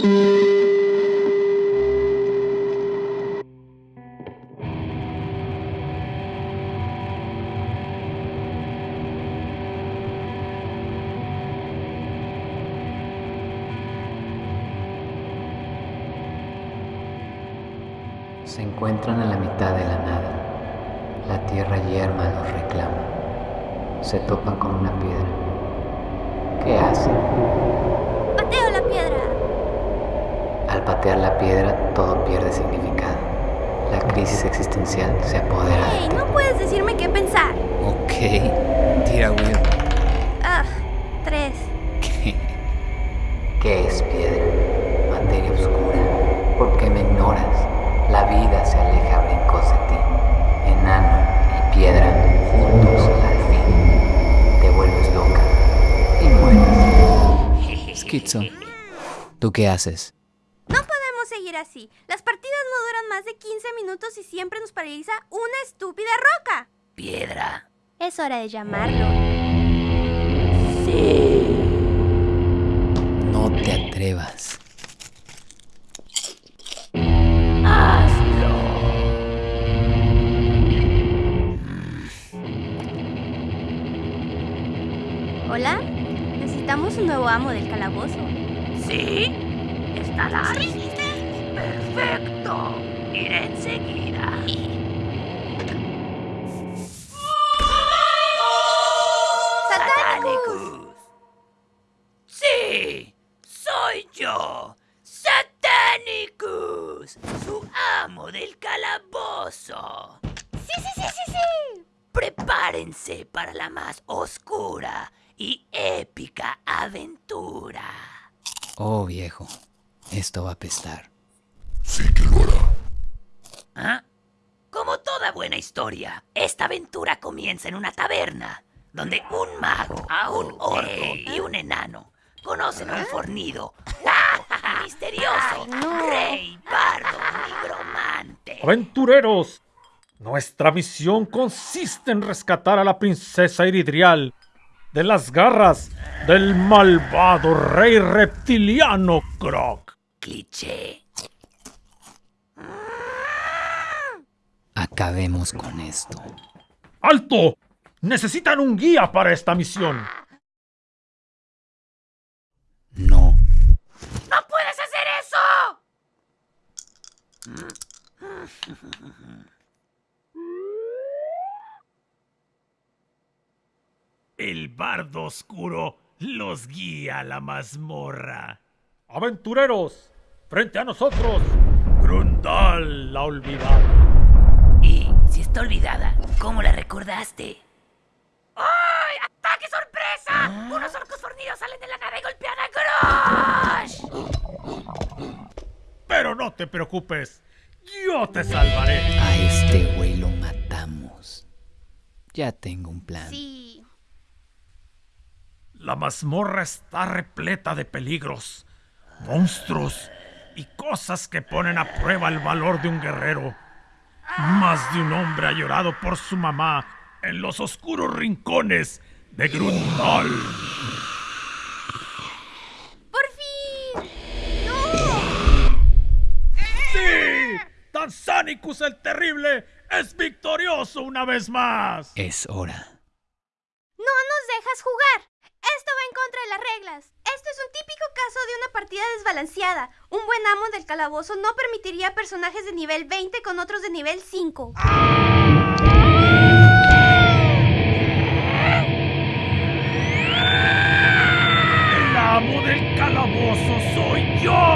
Se encuentran a la mitad de la nada. La tierra yerma los reclama. Se topan con una piedra. ¿Qué hacen? ¡Pateo la piedra! Al patear la piedra, todo pierde significado. La crisis existencial se apodera de ¡Ey! ti. No puedes decirme qué pensar. Ok, tira Will. Ah, tres. ¿Qué? ¿Qué es piedra? Materia oscura. ¿Por qué me ignoras? La vida se aleja a brincos de ti. Enano y piedra juntos al fin. Te vuelves loca y mueres. Schizo. ¿Tú qué haces? Seguir así. Las partidas no duran más de 15 minutos y siempre nos paraliza una estúpida roca. Piedra. Es hora de llamarlo. No te atrevas. ¿Hola? Necesitamos un nuevo amo del calabozo. ¿Sí? ¿Estarás? Perfecto. Iré enseguida. ¡Satánicus! Satanicus. Sí, soy yo. Satanicus, su amo del calabozo. ¡Sí, sí, sí, sí, sí! Prepárense para la más oscura y épica aventura. Oh, viejo. Esto va a pestar. ¿Ah? Como toda buena historia, esta aventura comienza en una taberna, donde un mago, un orco y un enano conocen a un fornido, y misterioso, rey, bardo, nigromante. Aventureros, nuestra misión consiste en rescatar a la princesa Iridrial de las garras del malvado rey reptiliano Croc. Cliché. Acabemos con esto. ¡Alto! Necesitan un guía para esta misión. No. ¡No puedes hacer eso! El bardo oscuro los guía a la mazmorra. Aventureros, frente a nosotros, Grundal la olvidada. Si está olvidada, ¿cómo la recordaste? ¡Ay! ¡Ataque sorpresa! Unos orcos fornidos salen de la nada y golpean a Grosh. Pero no te preocupes, yo te salvaré. A este güey lo matamos. Ya tengo un plan. Sí. La mazmorra está repleta de peligros, monstruos y cosas que ponen a prueba el valor de un guerrero. Más de un hombre ha llorado por su mamá en los oscuros rincones de Grundal. ¡Por fin! ¡No! ¡Sí! Tanzánicus el Terrible es victorioso una vez más. Es hora. ¡No nos dejas jugar! En contra de las reglas. Esto es un típico caso de una partida desbalanceada. Un buen amo del calabozo no permitiría personajes de nivel 20 con otros de nivel 5. El amo del calabozo soy. Yo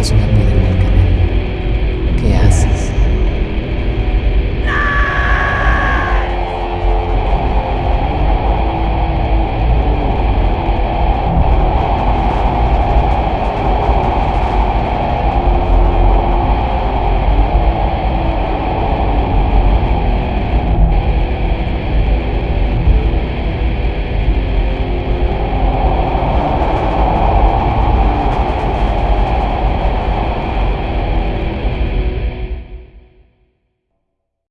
corazón a ti